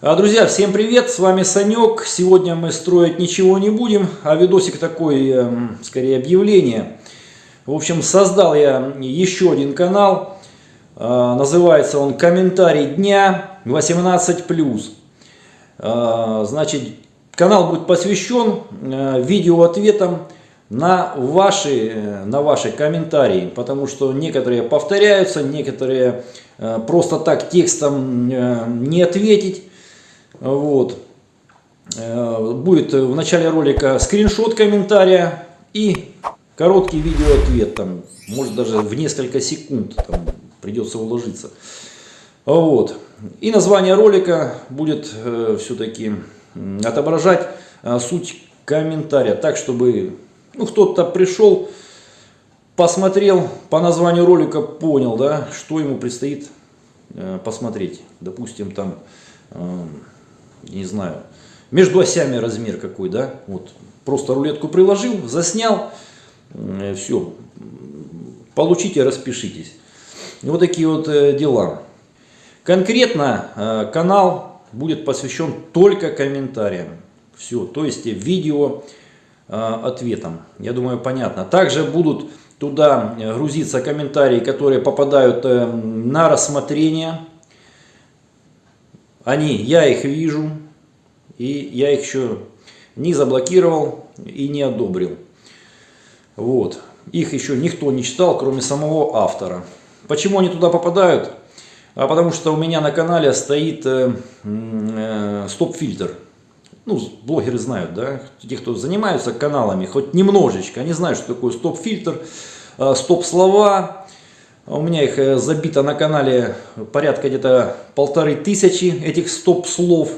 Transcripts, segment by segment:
А, Друзья, всем привет, с вами Санек. Сегодня мы строить ничего не будем, а видосик такой, эм, скорее объявление. В общем, создал я еще один канал, А, называется он «Комментарий дня 18+.» А, Значит, канал будет посвящен э, видеоответам на ваши, э, на ваши комментарии, потому что некоторые повторяются, некоторые э, просто так текстом не ответить. Вот. Э, Будет в начале ролика скриншот комментария и короткий видеоответ, там, может даже в несколько секунд там, придется уложиться. Вот. И название ролика будет э, все-таки отображать э, суть комментария, так чтобы ну, кто-то пришел, посмотрел по названию ролика, понял, да, что ему предстоит э, посмотреть. Допустим, там, э, не знаю, между осями размер какой, да, вот, просто рулетку приложил, заснял, э, все, получите, распишитесь. Вот такие вот э, дела. Конкретно э, канал будет посвящен только комментариям. Все, то есть видео ответом. Я думаю, понятно. Также будут туда грузиться комментарии, которые попадают на рассмотрение. Они, я их вижу, и я их еще не заблокировал и не одобрил. Вот. Их еще никто не читал, кроме самого автора. Почему они туда попадают? А потому что у меня на канале стоит э, э, стоп-фильтр. Ну, блогеры знают, да, те, кто занимаются каналами, хоть немножечко, они знают, что такое стоп-фильтр, э, стоп-слова. У меня их э, забито на канале порядка где-то полторы тысячи этих стоп-слов,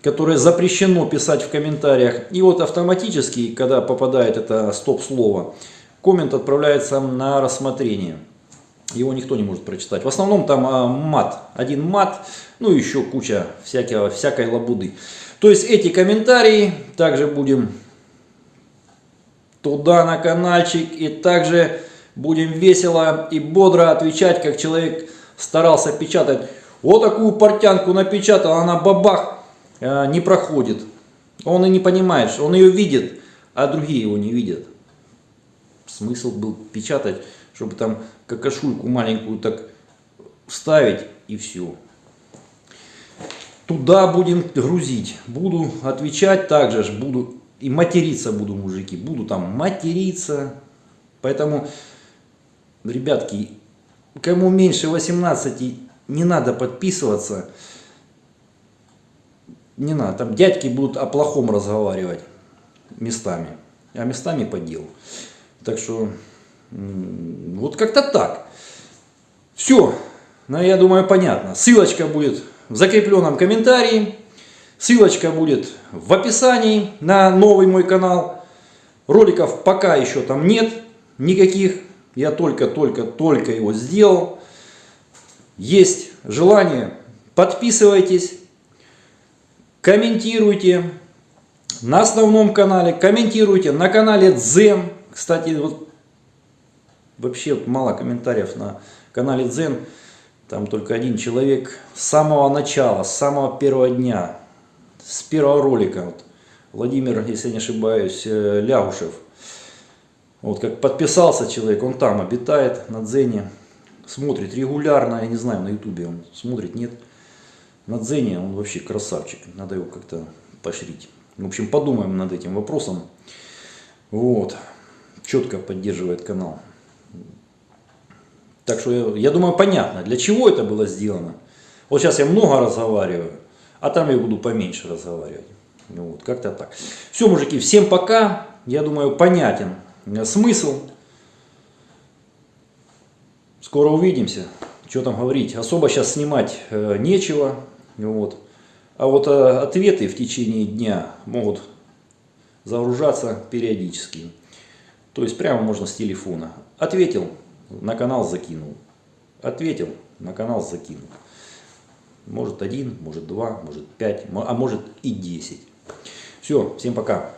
которые запрещено писать в комментариях. И вот автоматически, когда попадает это стоп-слово, коммент отправляется на рассмотрение его никто не может прочитать. В основном там а, мат, один мат, ну еще куча всякого, всякой лабуды. То есть эти комментарии также будем туда на каналчик и также будем весело и бодро отвечать, как человек старался печатать. Вот такую портянку напечатал, она бабах э, не проходит. Он и не понимает, он ее видит, а другие его не видят. Смысл был печатать чтобы там какашульку маленькую так вставить и все. Туда будем грузить. Буду отвечать также, буду и материться буду, мужики. Буду там материться. Поэтому, ребятки, кому меньше 18, не надо подписываться. Не надо. Там дядьки будут о плохом разговаривать местами. А местами по делу. Так что вот как-то так. Все, ну, я думаю, понятно. Ссылочка будет в закрепленном комментарии. Ссылочка будет в описании на новый мой канал. Роликов пока еще там нет никаких. Я только-только-только его сделал. Есть желание, подписывайтесь, комментируйте на основном канале, комментируйте на канале Дзен. Кстати, вот Вообще мало комментариев на канале Дзен. Там только один человек с самого начала, с самого первого дня, с первого ролика. Вот, Владимир, если не ошибаюсь, э, Лягушев. Вот как подписался человек, он там обитает на Дзене. Смотрит регулярно, я не знаю, на ютубе он смотрит, нет. На Дзене он вообще красавчик, надо его как-то поощрить. В общем, подумаем над этим вопросом. Вот, четко поддерживает канал. Так что я думаю понятно, для чего это было сделано. Вот сейчас я много разговариваю, а там я буду поменьше разговаривать. Вот, как-то так. Все, мужики, всем пока. Я думаю, понятен смысл. Скоро увидимся. Что там говорить. Особо сейчас снимать э, нечего. Вот. А вот э, ответы в течение дня могут загружаться периодически. То есть прямо можно с телефона. Ответил, на канал закинул. Ответил, на канал закинул. Может один, может два, может пять, а может и десять. Все, всем пока.